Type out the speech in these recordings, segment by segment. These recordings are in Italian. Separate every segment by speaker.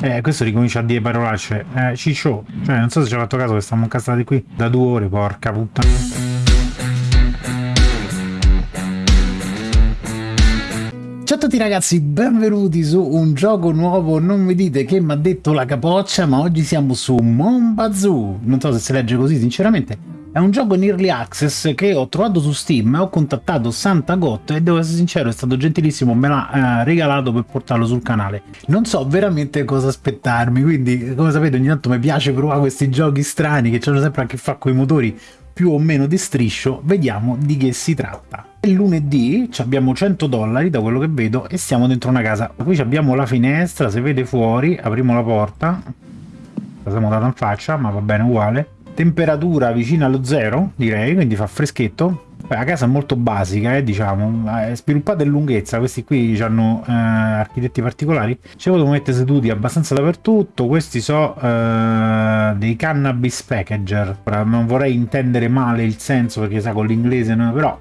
Speaker 1: Eh, questo ricomincia a dire parolacce. Eh, ciccio. Cioè, non so se ci ha fatto caso che stiamo incastrati qui da due ore, porca puttana. Ciao a tutti ragazzi, benvenuti su un gioco nuovo, non mi dite che mi ha detto la capoccia, ma oggi siamo su Monbazoo, non so se si legge così sinceramente, è un gioco in early access che ho trovato su Steam, ho contattato Santa Got e devo essere sincero, è stato gentilissimo, me l'ha eh, regalato per portarlo sul canale. Non so veramente cosa aspettarmi, quindi come sapete ogni tanto mi piace provare questi giochi strani che hanno sempre a che fare con i motori più o meno di striscio, vediamo di che si tratta. È lunedì, abbiamo 100 dollari da quello che vedo e siamo dentro una casa. Qui abbiamo la finestra, se vede fuori, apriamo la porta, la siamo data in faccia, ma va bene uguale temperatura vicina allo zero direi quindi fa freschetto. La casa è molto basica eh, diciamo. È sviluppata in lunghezza questi qui hanno eh, architetti particolari. Ci potete mettere seduti abbastanza dappertutto. Questi so eh, dei cannabis packager. Ora, non vorrei intendere male il senso perché sa con l'inglese però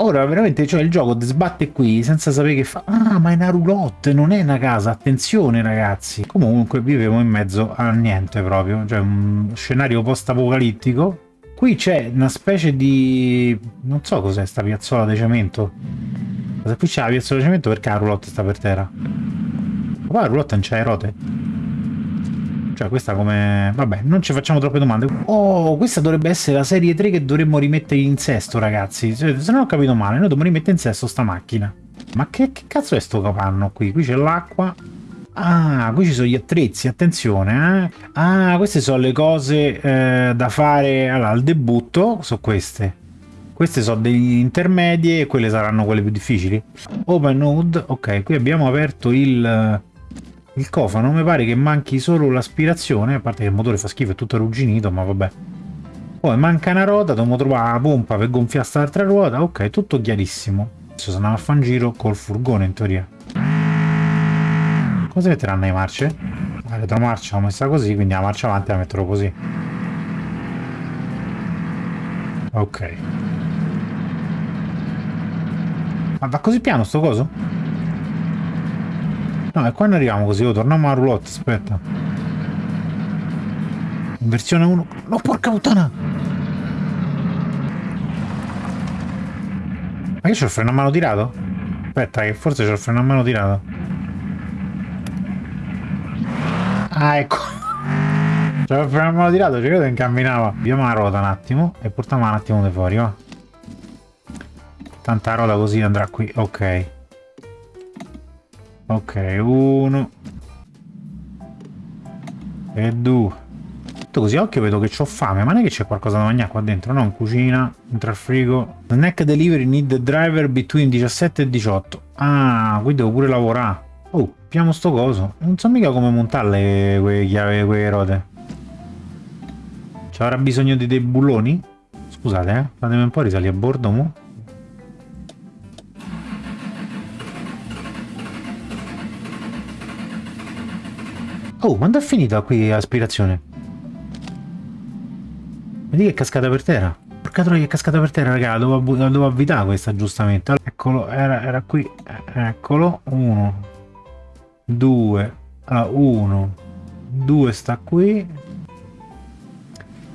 Speaker 1: Ora veramente cioè il gioco sbatte qui senza sapere che fa. Ah, ma è una roulotte, non è una casa. Attenzione ragazzi. Comunque vivevo in mezzo a niente proprio. Cioè un scenario post-apocalittico. Qui c'è una specie di... non so cos'è sta piazzola di cemento. Qui c'è la piazzola di cemento perché la roulotte sta per terra. Ma la roulotte non c'ha le rote? Cioè questa come... Vabbè, non ci facciamo troppe domande. Oh, questa dovrebbe essere la serie 3 che dovremmo rimettere in sesto, ragazzi. Se non ho capito male, noi dobbiamo rimettere in sesto sta macchina. Ma che, che cazzo è sto capanno qui? Qui c'è l'acqua. Ah, qui ci sono gli attrezzi, attenzione, eh. Ah, queste sono le cose eh, da fare allora, al debutto, sono queste. Queste sono degli intermedie e quelle saranno quelle più difficili. Open Node, ok, qui abbiamo aperto il il cofano mi pare che manchi solo l'aspirazione, a parte che il motore fa schifo, è tutto arrugginito, ma vabbè. Poi manca una ruota, dobbiamo trovare la pompa per gonfiare quest'altra ruota, ok, tutto chiarissimo. Adesso se andiamo a fare un giro col furgone in teoria. Come si metteranno le marce? La retromarcia l'ho messa così, quindi la marcia avanti la metterò così. Ok. Ma va così piano sto coso? No, e quando arriviamo così? Oh, torniamo alla roulotte, aspetta. Versione 1... No, porca puttana! Ma che c'ho il freno a mano tirato? Aspetta, che forse c'ho il freno a mano tirato. Ah, ecco. C'ho il freno a mano tirato, ci credo che incamminava. Abbiamo la ruota un attimo e portiamo un attimo di fuori, va. Tanta ruota così andrà qui, ok. Ok, uno. E due. Tutto così occhio vedo che ho fame, ma non è che c'è qualcosa da mangiare qua dentro, no? In cucina, dentro al frigo. Snack delivery need driver between 17 e 18. Ah, qui devo pure lavorare. Oh, piamo sto coso. Non so mica come montarle quelle chiavi, quelle rote. Ci avrà bisogno di dei bulloni? Scusate, eh. Fatemi un po' risalire a bordo, mo'. Oh, quando è finita qui l'aspirazione? Vedi che è cascata per terra? Porca troia è cascata per terra, raga, la devo avvitare questa giustamente. Eccolo, era, era qui. Eccolo, uno, due, allora, uno, due sta qui.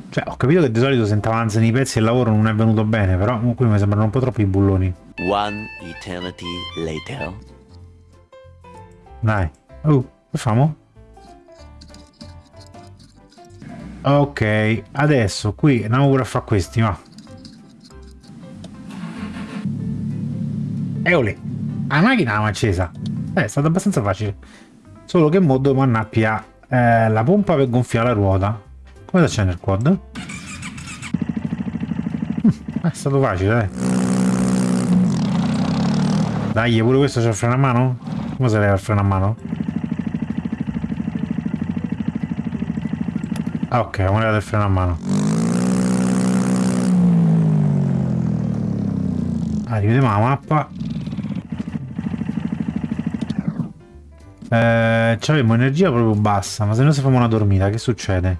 Speaker 1: Cioè, ho capito che di solito se avanzano i pezzi e il lavoro non è venuto bene, però qui mi sembrano un po' troppi i bulloni. One eternity later. Dai. Oh, che Ok, adesso qui andiamo pure a fare questi, va. Eole, la macchina l'abbiamo accesa. Eh, è stato abbastanza facile. Solo che mo dobbiamo andare a eh, la pompa per gonfiare la ruota. Come si accende il quad? Hm, è stato facile, dai. Dai, pure questo c'è il freno a mano? Come si leva il freno a mano? Ah, ok, moneta del freno a mano. Ah, rivediamo la mappa. Eh, abbiamo energia proprio bassa, ma se noi facciamo una dormita, che succede?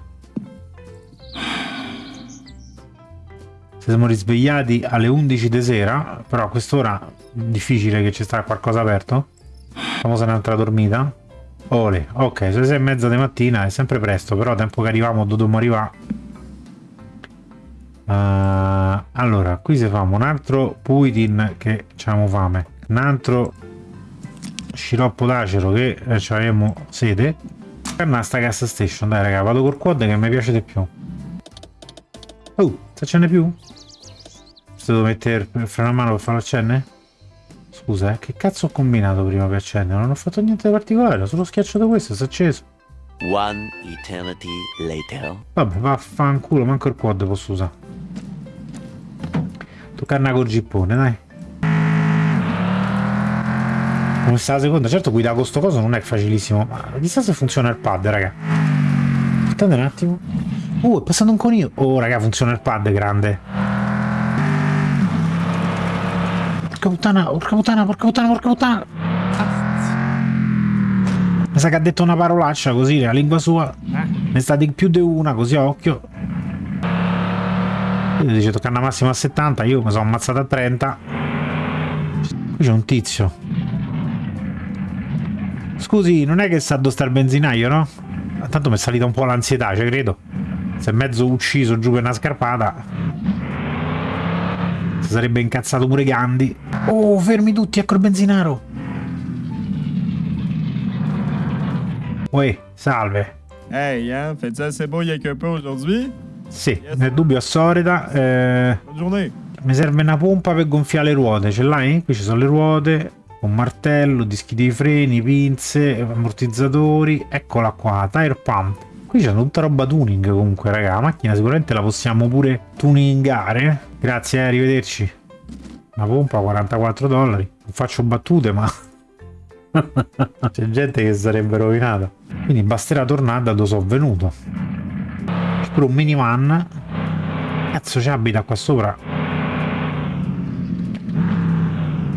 Speaker 1: Se siamo risvegliati alle 11 di sera, però a quest'ora difficile che ci sta qualcosa aperto. Facciamo un'altra dormita. Ole, ok, sono le sei e mezza di mattina, è sempre presto, però tempo che arriviamo dobbiamo arrivare. Uh, allora, qui se famo un altro puitin che abbiamo fame, un altro sciroppo d'acero che eh, abbiamo sede. Per sta gas station, dai raga, vado col quad che mi piace di più. Oh, se ce n'è più? Se devo mettere il freno a mano per farlo accendere? Scusa, eh, che cazzo ho combinato prima per accendere? Non ho fatto niente di particolare, ho solo schiacciato questo, si è acceso. One eternity later. Vabbè, vaffanculo, manco il quad posso usare. Toccarna col gippone, dai. Come sta la seconda? Certo guidare con sto coso non è facilissimo, ma chissà se funziona il pad, raga. Aspettate un attimo. Oh, è passato un conio. Oh, raga, funziona il pad grande. Porca puttana, porca puttana, porca puttana, porca puttana. Mi sa che ha detto una parolaccia così, la lingua sua. Ne sta di più di una, così a occhio. Lui dice tocca una massima a 70, io mi sono ammazzato a 30. Qui c'è un tizio. Scusi, non è che sa sta il benzinaio, no? Tanto mi è salita un po' l'ansietà, cioè credo. Si è mezzo ucciso giù per una scarpata. Sarebbe incazzato pure Gandhi. Oh, fermi tutti, ecco il benzinaro. Uè, salve.
Speaker 2: Ehi, hey, hein, fais-tu assez beau avec un peu aujourd'hui?
Speaker 1: Sì, yes. nel dubbio a Sorida. Eh, mi serve una pompa per gonfiare le ruote, ce l'hai? Qui ci sono le ruote, un martello, dischi di freni, pinze, ammortizzatori. Eccola qua, tire pump. Qui c'è tutta roba tuning comunque, raga. La macchina sicuramente la possiamo pure tuningare. Grazie, eh, arrivederci. Una pompa, 44 dollari. Non faccio battute, ma... c'è gente che sarebbe rovinata. Quindi basterà tornare da dove sono venuto. C'è pure un minivan. Cazzo ci abita qua sopra.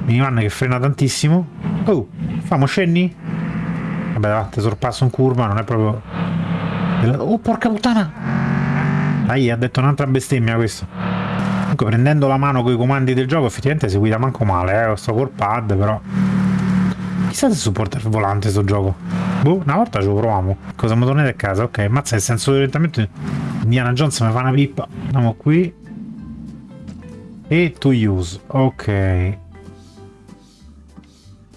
Speaker 1: Minivan che frena tantissimo. Oh, famo scendi? Vabbè, te sorpasso in curva, non è proprio Oh, porca puttana! Dai, ha detto un'altra bestemmia questo. Comunque, prendendo la mano con i comandi del gioco, effettivamente si guida manco male, eh. Sto col pad, però... Chissà se supporta il volante sto gioco. Boh, una volta ce lo proviamo. Cosa mi tornate a casa? Ok, mazza il senso di orientamento. Indiana Jones mi fa una pippa. Andiamo qui. E to use. Ok.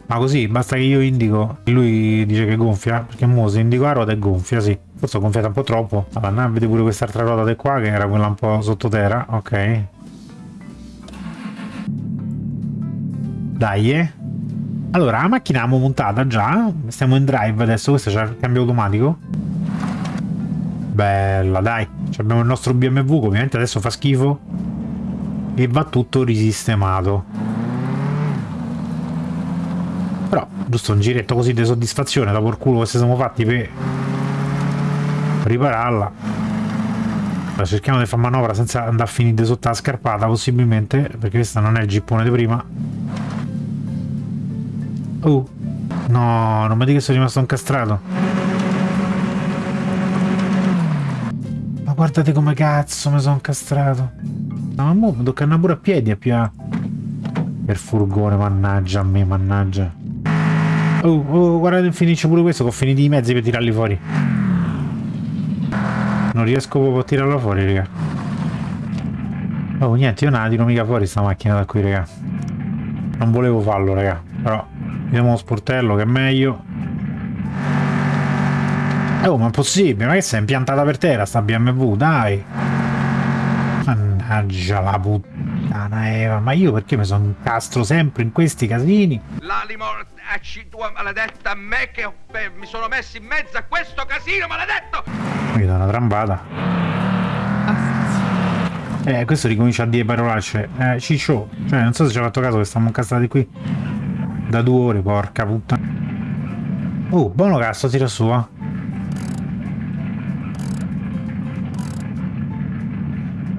Speaker 1: Ma così, basta che io indico. Lui dice che gonfia. Perché mo se indico la ruota è gonfia, sì. Forse ho gonfiato un po' troppo. Allora, andiamo pure quest'altra ruota di qua, che era quella un po' sottoterra. Ok. Dai, eh. Allora, la macchina l'abbiamo montata già. Stiamo in drive adesso. Questo c'è il cambio automatico. Bella, dai. Abbiamo il nostro BMW, che ovviamente adesso fa schifo. E va tutto risistemato. Però, giusto un giretto così di soddisfazione dopo il culo che siamo fatti per ripararla. Allora, cerchiamo di fare manovra senza andare a finire sotto la scarpata possibilmente perché questa non è il gippone di prima. Oh no non mi dica che sono rimasto incastrato. Ma guardate come cazzo mi sono incastrato. No ma mo mi tocca andare pure a piedi a più per furgone mannaggia a me mannaggia. Oh, oh guardate finisce pure questo che ho finito i mezzi per tirarli fuori non riesco proprio a tirarla fuori, raga. Oh, niente, io non la tiro mica fuori sta macchina da qui, raga. Non volevo farlo, raga. Però, vediamo uno sportello che è meglio. Oh, ma è possibile? Ma che sei impiantata per terra sta BMW? Dai! Mannaggia la puttana Eva, ma io perché mi sono incastro sempre in questi casini? L'animo tua maledetta me che mi sono messo in mezzo a questo casino maledetto! Mi dà una trambata. Eh, questo ricomincia a dire parolacce. Eh, ciccio. Cioè, non so se ci ha fatto caso che stiamo incastrati qui da due ore, porca puttana. Oh, buono cazzo, tira su, eh.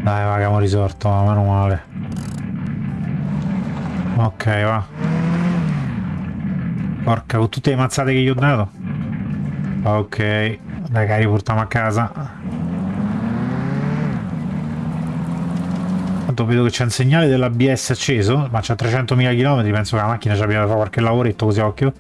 Speaker 1: Dai, va, abbiamo risorto, meno male. Ok, va. Porca, con tutte le mazzate che gli ho dato. Ok, dai che riportiamo a casa. Tanto vedo che c'è un segnale dell'ABS acceso, ma c'ha 300.000 km, penso che la macchina ci abbia fare qualche lavoretto così occhio.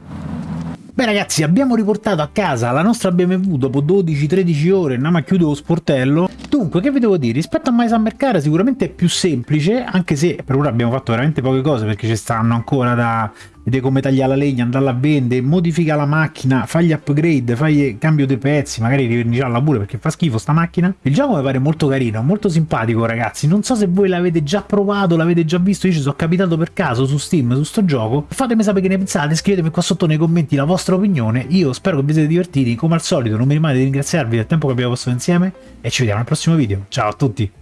Speaker 1: Beh ragazzi, abbiamo riportato a casa la nostra BMW dopo 12-13 ore, andiamo a chiudere lo sportello. Dunque, che vi devo dire? Rispetto a My Summer Car sicuramente è più semplice, anche se per ora abbiamo fatto veramente poche cose perché ci stanno ancora da vedere come tagliare la legna, andarla a vendere, modifica la macchina, fagli upgrade, fai cambio dei pezzi, magari riverniciarla pure perché fa schifo sta macchina. Il gioco mi pare molto carino, molto simpatico ragazzi, non so se voi l'avete già provato, l'avete già visto, io ci sono capitato per caso su Steam su sto gioco, fatemi sapere che ne pensate, scrivetemi qua sotto nei commenti la vostra opinione, io spero che vi siate divertiti, come al solito non mi rimane di ringraziarvi del tempo che abbiamo passato insieme e ci vediamo al prossimo video, ciao a tutti!